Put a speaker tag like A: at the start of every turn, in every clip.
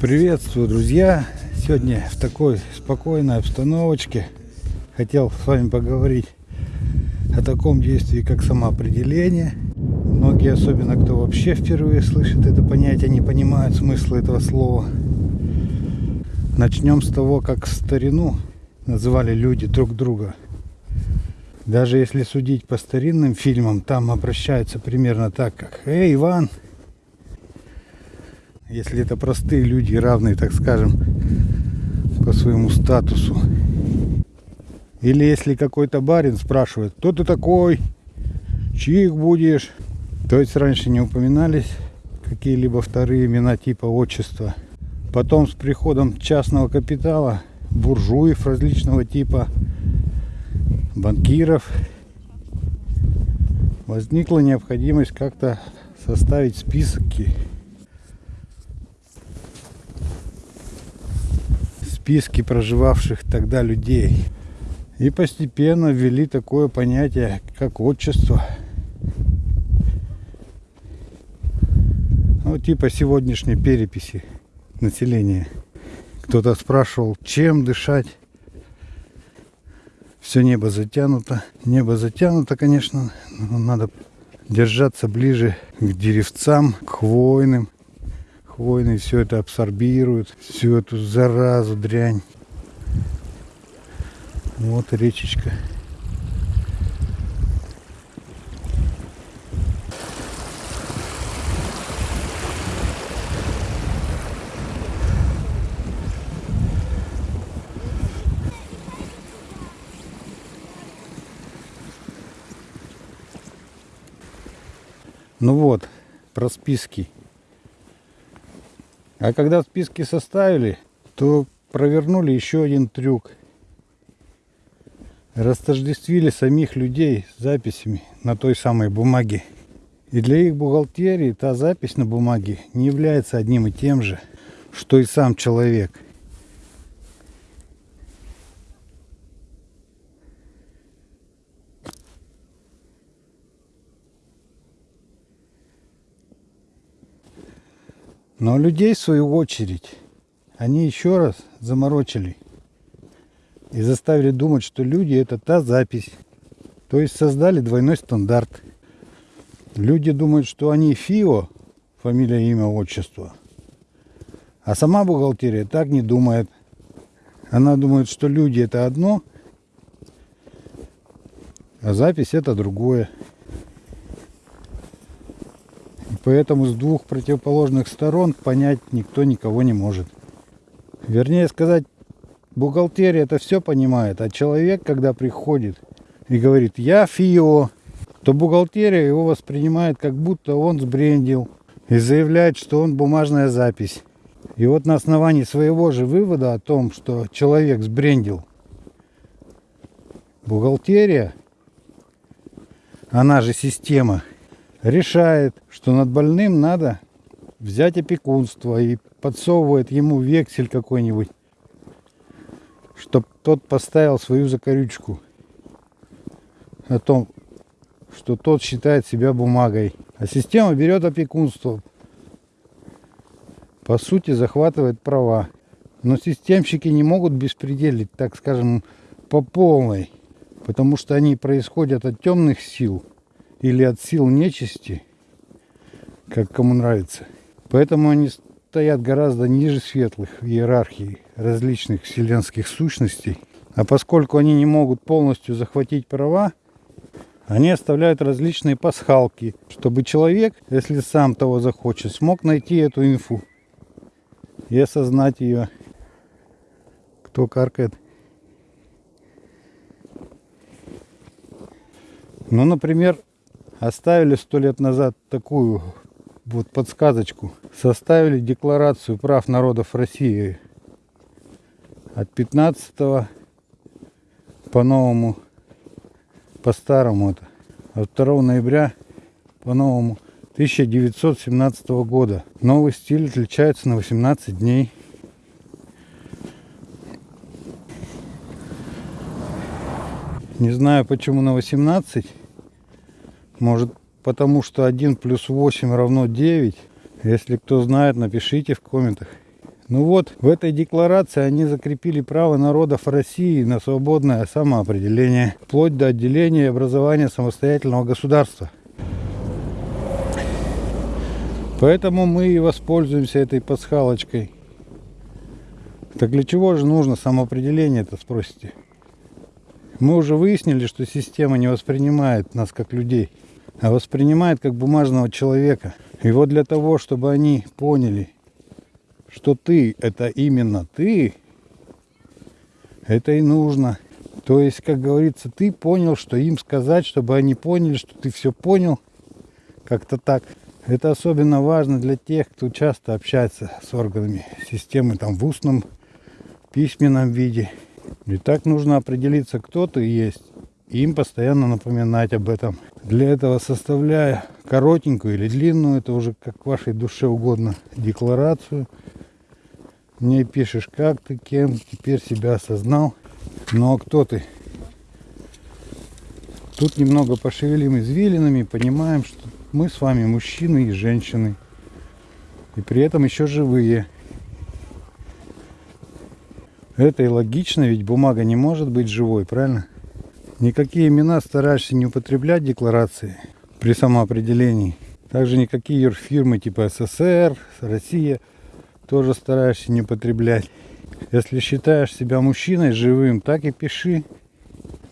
A: Приветствую, друзья! Сегодня в такой спокойной обстановочке хотел с вами поговорить о таком действии, как самоопределение. Многие, особенно кто вообще впервые слышит это понятие, не понимают смысла этого слова. Начнем с того, как старину называли люди друг друга. Даже если судить по старинным фильмам, там обращаются примерно так, как «Эй, Иван!» Если это простые люди, равные, так скажем, по своему статусу. Или если какой-то барин спрашивает, кто ты такой, чьих будешь. То есть раньше не упоминались какие-либо вторые имена типа отчества. Потом с приходом частного капитала, буржуев различного типа, банкиров, возникла необходимость как-то составить списки списки проживавших тогда людей. И постепенно ввели такое понятие, как отчество. Ну, типа сегодняшней переписи населения. Кто-то спрашивал, чем дышать. Все небо затянуто. Небо затянуто, конечно, но надо держаться ближе к деревцам, к хвойным. Хвойные все это абсорбируют, всю эту заразу, дрянь. Вот речечка. Ну вот, про списки. А когда списки составили, то провернули еще один трюк. Растождествили самих людей с записями на той самой бумаге. И для их бухгалтерии та запись на бумаге не является одним и тем же, что и сам человек. Но людей, в свою очередь, они еще раз заморочили и заставили думать, что люди это та запись. То есть создали двойной стандарт. Люди думают, что они ФИО, фамилия, имя, отчество. А сама бухгалтерия так не думает. Она думает, что люди это одно, а запись это другое. И поэтому с двух противоположных сторон понять никто никого не может. Вернее сказать, бухгалтерия это все понимает, а человек, когда приходит и говорит «я ФИО», то бухгалтерия его воспринимает, как будто он сбрендил и заявляет, что он бумажная запись. И вот на основании своего же вывода о том, что человек сбрендил, бухгалтерия, она же система, решает, что над больным надо взять опекунство и подсовывает ему вексель какой-нибудь, чтоб тот поставил свою закорючку о том, что тот считает себя бумагой. А система берет опекунство, по сути захватывает права. Но системщики не могут беспределить, так скажем, по полной, потому что они происходят от темных сил или от сил нечисти, как кому нравится. Поэтому они стоят гораздо ниже светлых в иерархии различных вселенских сущностей. А поскольку они не могут полностью захватить права, они оставляют различные пасхалки, чтобы человек, если сам того захочет, смог найти эту инфу и осознать ее. Кто каркает? Ну, например, оставили сто лет назад такую вот подсказочку. Составили декларацию прав народов России от 15 по новому, по старому это, от 2 ноября по новому 1917 года. Новый стиль отличается на 18 дней. Не знаю почему на 18. Может потому что 1 плюс 8 равно 9. Если кто знает, напишите в комментах. Ну вот, в этой декларации они закрепили право народов России на свободное самоопределение, вплоть до отделения и образования самостоятельного государства. Поэтому мы и воспользуемся этой пасхалочкой. Так для чего же нужно самоопределение, это спросите? Мы уже выяснили, что система не воспринимает нас как людей, а воспринимает как бумажного человека. И вот для того, чтобы они поняли, что ты это именно ты, это и нужно. То есть, как говорится, ты понял, что им сказать, чтобы они поняли, что ты все понял. Как-то так. Это особенно важно для тех, кто часто общается с органами системы там в устном, письменном виде. И так нужно определиться, кто ты есть, им постоянно напоминать об этом. Для этого составляя коротенькую или длинную, это уже как вашей душе угодно, декларацию. Мне пишешь, как ты, кем теперь себя осознал. Ну а кто ты? Тут немного пошевелим извилинами, понимаем, что мы с вами мужчины и женщины. И при этом еще живые. Это и логично, ведь бумага не может быть живой, правильно? Никакие имена стараешься не употреблять в декларации при самоопределении. Также никакие юрфирмы типа СССР, Россия тоже стараешься не употреблять. Если считаешь себя мужчиной живым, так и пиши.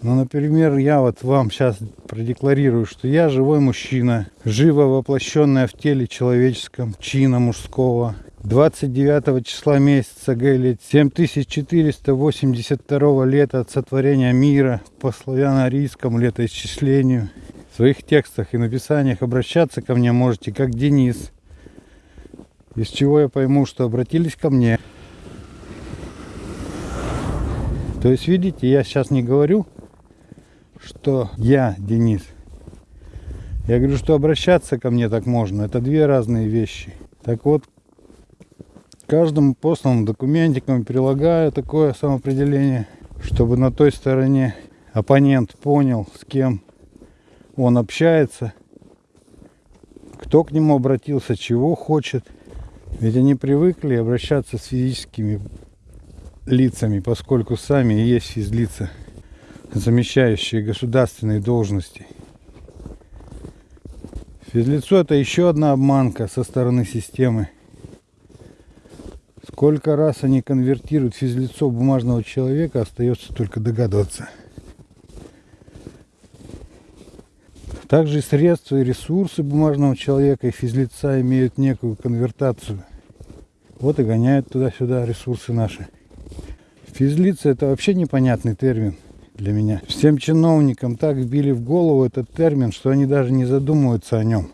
A: Ну, например, я вот вам сейчас продекларирую, что я живой мужчина, живо воплощенная в теле человеческом, чина мужского. 29 числа месяца Г 7482 лета от сотворения мира по славяно-арийскому летоисчислению. В своих текстах и написаниях обращаться ко мне можете как Денис. Из чего я пойму, что обратились ко мне. То есть, видите, я сейчас не говорю, что я Денис. Я говорю, что обращаться ко мне так можно. Это две разные вещи. Так вот, каждому посланному документикам прилагаю такое самоопределение, чтобы на той стороне оппонент понял, с кем он общается, кто к нему обратился, чего хочет. Ведь они привыкли обращаться с физическими лицами, поскольку сами есть физлица замещающие государственные должности. Физлицо это еще одна обманка со стороны системы. Сколько раз они конвертируют физлицо бумажного человека, остается только догадываться. Также и средства и ресурсы бумажного человека и физлица имеют некую конвертацию. Вот и гоняют туда-сюда ресурсы наши. Физлица это вообще непонятный термин для меня. Всем чиновникам так вбили в голову этот термин, что они даже не задумываются о нем.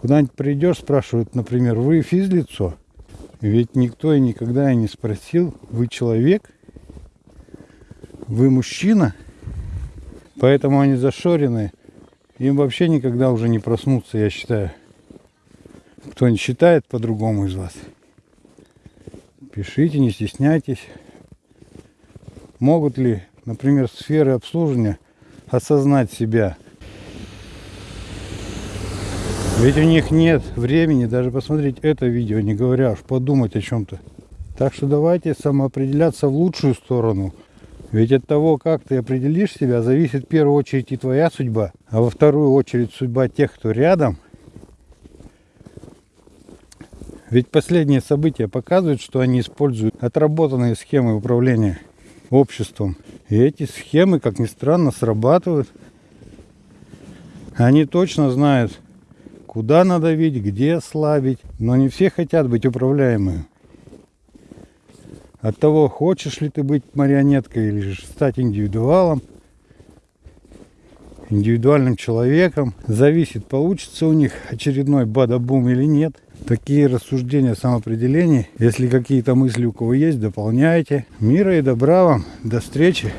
A: Куда-нибудь придешь, спрашивают, например, вы физлицо? Ведь никто и никогда и не спросил, вы человек? Вы мужчина? Поэтому они зашорены. Им вообще никогда уже не проснуться, я считаю. Кто не считает по-другому из вас. Пишите, не стесняйтесь могут ли, например, сферы обслуживания осознать себя. Ведь у них нет времени даже посмотреть это видео, не говоря уж подумать о чем-то. Так что давайте самоопределяться в лучшую сторону. Ведь от того, как ты определишь себя, зависит в первую очередь и твоя судьба, а во вторую очередь судьба тех, кто рядом. Ведь последние события показывают, что они используют отработанные схемы управления обществом. И эти схемы, как ни странно, срабатывают. Они точно знают, куда надавить, где слабить. Но не все хотят быть управляемыми. От того, хочешь ли ты быть марионеткой или же стать индивидуалом, индивидуальным человеком, зависит, получится у них очередной бадабум или нет. Такие рассуждения самоопределений. Если какие-то мысли у кого есть, дополняйте. Мира и добра вам. До встречи.